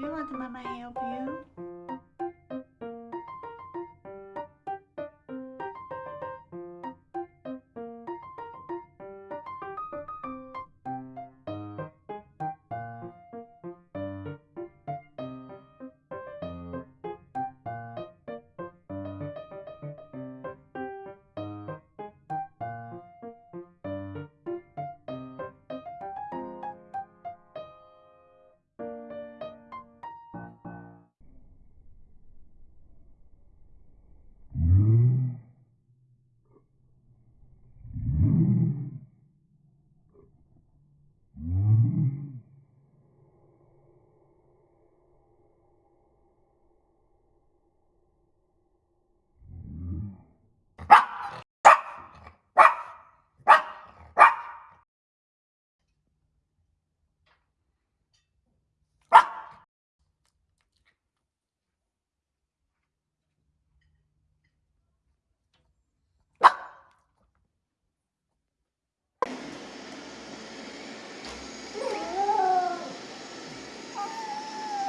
you. want Mama help you.